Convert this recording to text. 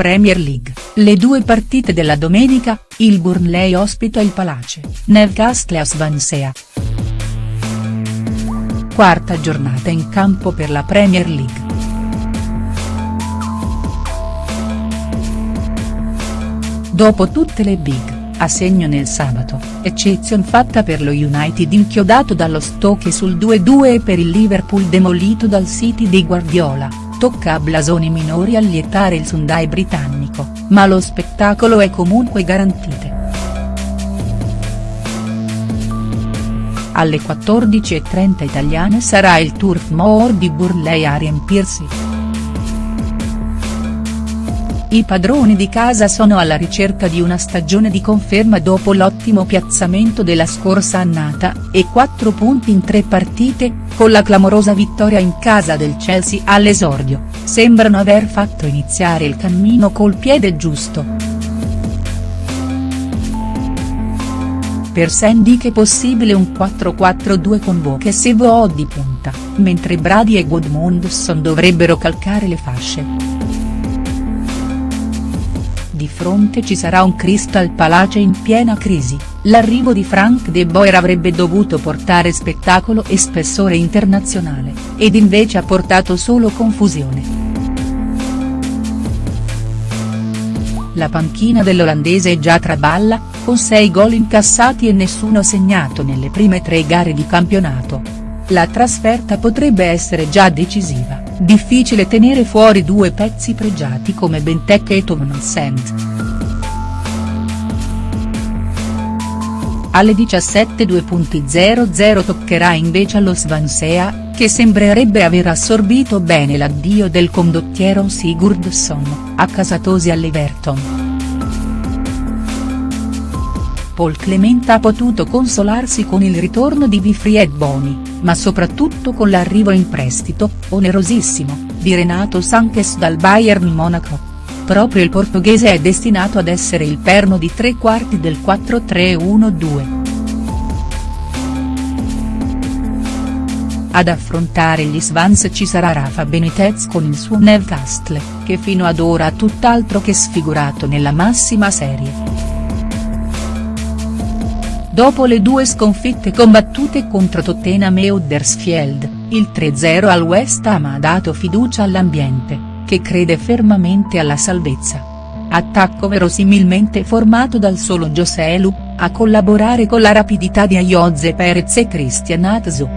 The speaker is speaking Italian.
Premier League, le due partite della domenica, il Burnley ospita il Palace, Newcastle a Swansea. Quarta giornata in campo per la Premier League. Dopo tutte le big, a segno nel sabato, eccezion fatta per lo United inchiodato dallo Stoke sul 2-2 e per il Liverpool demolito dal City di Guardiola, tocca a blasoni minori allietare il Sunday britannico, ma lo spettacolo è comunque garantito. Alle 14.30 italiane sarà il Turf Moor di Burley a riempirsi. I padroni di casa sono alla ricerca di una stagione di conferma dopo l'ottimo piazzamento della scorsa annata, e 4 punti in 3 partite, con la clamorosa vittoria in casa del Chelsea all'esordio, sembrano aver fatto iniziare il cammino col piede giusto. Per Sandy è possibile un 4-4-2 con Book e Sevo di punta, mentre Brady e Goodmundson dovrebbero calcare le fasce di fronte ci sarà un Crystal Palace in piena crisi, l'arrivo di Frank De Boer avrebbe dovuto portare spettacolo e spessore internazionale, ed invece ha portato solo confusione. La panchina dell'olandese è già traballa, con 6 gol incassati e nessuno segnato nelle prime tre gare di campionato. La trasferta potrebbe essere già decisiva difficile tenere fuori due pezzi pregiati come Benteke e Townsend. Alle 17.00 toccherà invece allo Swansea, che sembrerebbe aver assorbito bene l'addio del condottiero Sigurdsson, accasatosi all'Everton. Paul Clement ha potuto consolarsi con il ritorno di Wilfried Boni, ma soprattutto con l'arrivo in prestito, onerosissimo, di Renato Sanchez dal Bayern Monaco. Proprio il portoghese è destinato ad essere il perno di tre quarti del 4-3-1-2. Ad affrontare gli Swans ci sarà Rafa Benitez con il suo Newcastle, che fino ad ora ha tutt'altro che sfigurato nella massima serie. Dopo le due sconfitte combattute contro Tottenham e Huddersfield, il 3-0 al West Ham ha dato fiducia all'ambiente, che crede fermamente alla salvezza. Attacco verosimilmente formato dal solo Joselu, a collaborare con la rapidità di Ayoze Perez e Christian Atsu.